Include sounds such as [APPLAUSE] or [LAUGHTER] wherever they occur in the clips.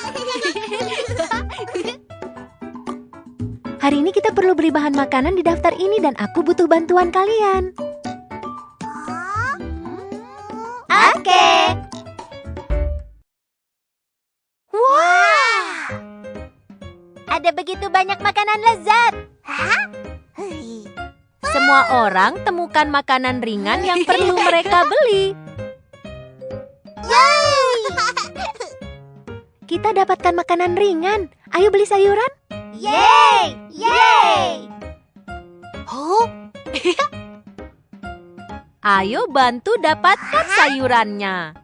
[LAUGHS] Hari ini kita perlu beli bahan makanan di daftar ini dan aku butuh bantuan kalian. Oke. Wah! Ada begitu banyak makanan lezat. Semua orang temukan makanan ringan yang perlu mereka beli. Kita dapatkan makanan ringan. Ayo beli sayuran. Yeay! Yeay! Oh. [LAUGHS] Ayo bantu dapatkan sayurannya.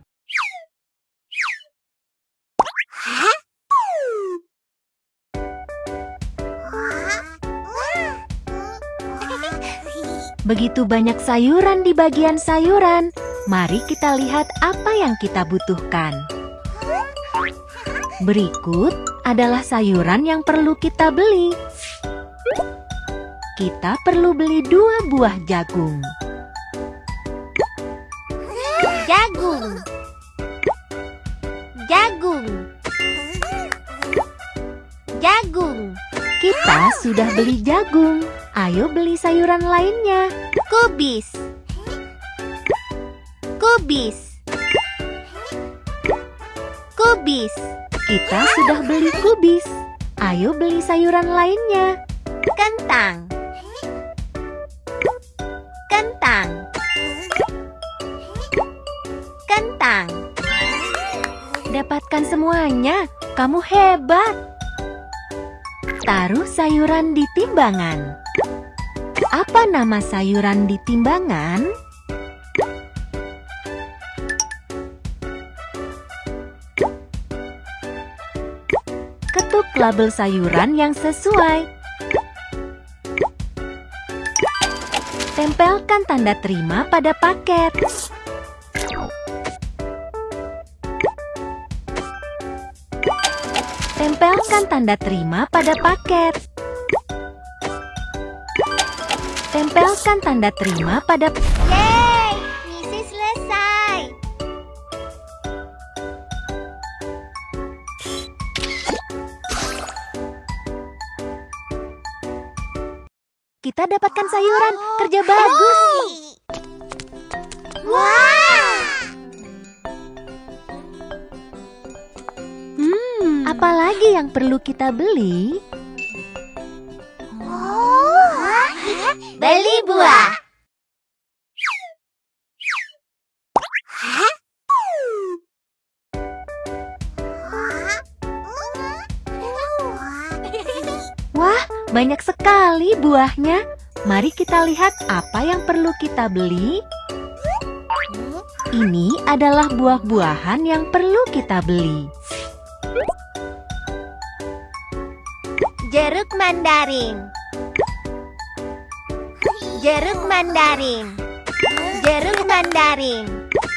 Begitu banyak sayuran di bagian sayuran. Mari kita lihat apa yang kita butuhkan. Berikut adalah sayuran yang perlu kita beli. Kita perlu beli dua buah jagung. Jagung. Jagung. Jagung. Kita sudah beli jagung. Ayo beli sayuran lainnya. Kubis. Kubis. Kubis. Kita sudah beli kubis. Ayo beli sayuran lainnya. Kentang. Kentang. Kentang. Dapatkan semuanya. Kamu hebat. Taruh sayuran di timbangan. Apa nama sayuran di timbangan? Label sayuran yang sesuai. Tempelkan tanda terima pada paket. Tempelkan tanda terima pada paket. Tempelkan tanda terima pada Yeay! Kita dapatkan sayuran. Kerja bagus. Wah! Hmm, apalagi yang perlu kita beli? Beli buah. Banyak sekali buahnya. Mari kita lihat apa yang perlu kita beli. Ini adalah buah-buahan yang perlu kita beli. Jeruk mandarin. Jeruk mandarin. Jeruk mandarin.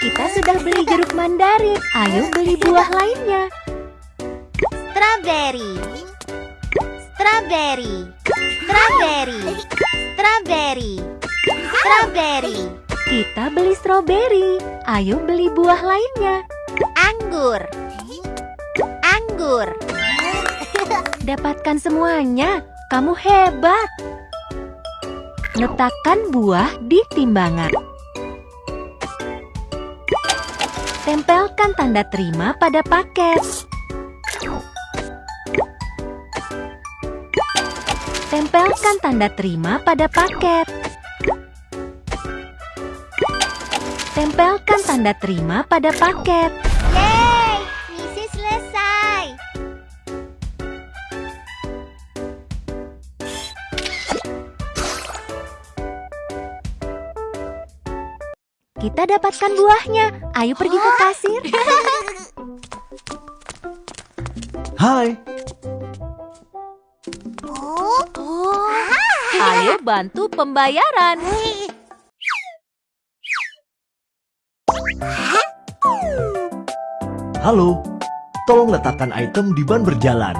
Kita sudah beli jeruk mandarin. Ayo beli buah lainnya. Strawberry. Strawberry. Strawberry. Strawberry. Strawberry. Kita beli stroberi. Ayo beli buah lainnya. Anggur. Anggur. Dapatkan semuanya. Kamu hebat. Letakkan buah di timbangan. Tempelkan tanda terima pada paket. Tempelkan tanda terima pada paket. Tempelkan tanda terima pada paket. Yeay! Misi selesai. Kita dapatkan buahnya. Ayo pergi ke kasir. [LAUGHS] Hai, Bantu pembayaran. halo. Tolong letakkan item di ban berjalan.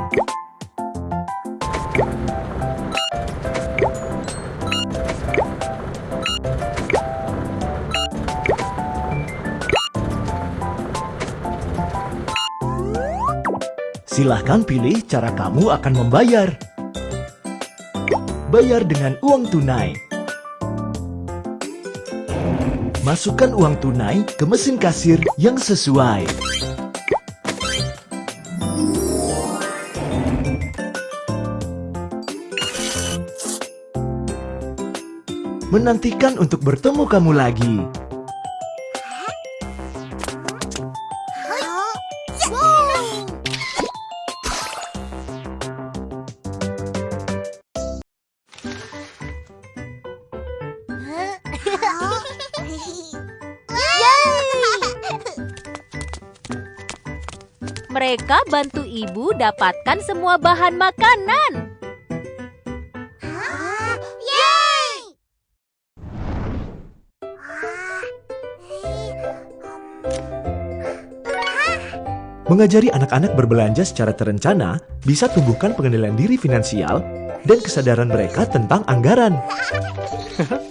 Silahkan pilih cara kamu akan membayar. Bayar dengan uang tunai. Masukkan uang tunai ke mesin kasir yang sesuai. Menantikan untuk bertemu kamu lagi. Mereka bantu ibu dapatkan semua bahan makanan. Mengajari anak-anak berbelanja secara terencana bisa tumbuhkan pengendalian diri finansial dan kesadaran mereka tentang anggaran. [LAUGHS]